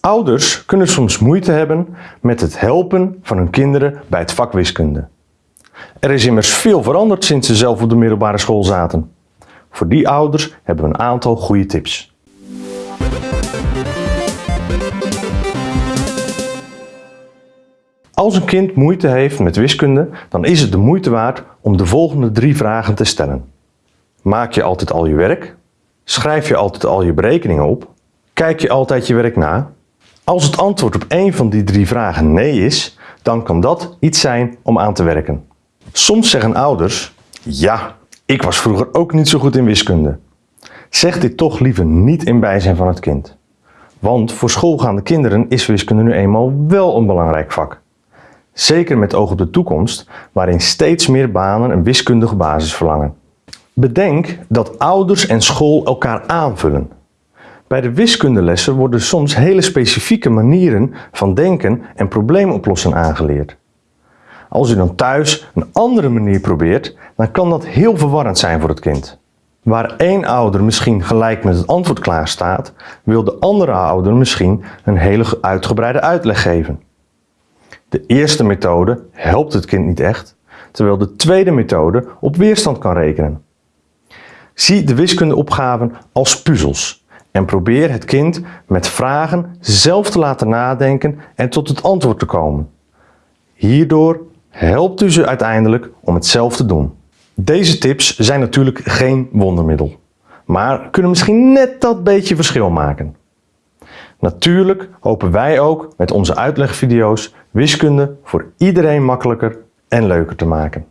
Ouders kunnen soms moeite hebben met het helpen van hun kinderen bij het vak wiskunde. Er is immers veel veranderd sinds ze zelf op de middelbare school zaten. Voor die ouders hebben we een aantal goede tips. Als een kind moeite heeft met wiskunde, dan is het de moeite waard om de volgende drie vragen te stellen. Maak je altijd al je werk? Schrijf je altijd al je berekeningen op? Kijk je altijd je werk na? Als het antwoord op één van die drie vragen nee is, dan kan dat iets zijn om aan te werken. Soms zeggen ouders, ja, ik was vroeger ook niet zo goed in wiskunde. Zeg dit toch liever niet in bijzijn van het kind. Want voor schoolgaande kinderen is wiskunde nu eenmaal wel een belangrijk vak. Zeker met oog op de toekomst, waarin steeds meer banen een wiskundige basis verlangen. Bedenk dat ouders en school elkaar aanvullen. Bij de wiskundelessen worden soms hele specifieke manieren van denken en probleemoplossen aangeleerd. Als u dan thuis een andere manier probeert, dan kan dat heel verwarrend zijn voor het kind. Waar één ouder misschien gelijk met het antwoord klaar staat, wil de andere ouder misschien een hele uitgebreide uitleg geven. De eerste methode helpt het kind niet echt, terwijl de tweede methode op weerstand kan rekenen. Zie de wiskundeopgaven als puzzels en probeer het kind met vragen zelf te laten nadenken en tot het antwoord te komen. Hierdoor helpt u ze uiteindelijk om het zelf te doen. Deze tips zijn natuurlijk geen wondermiddel, maar kunnen misschien net dat beetje verschil maken. Natuurlijk hopen wij ook met onze uitlegvideo's wiskunde voor iedereen makkelijker en leuker te maken.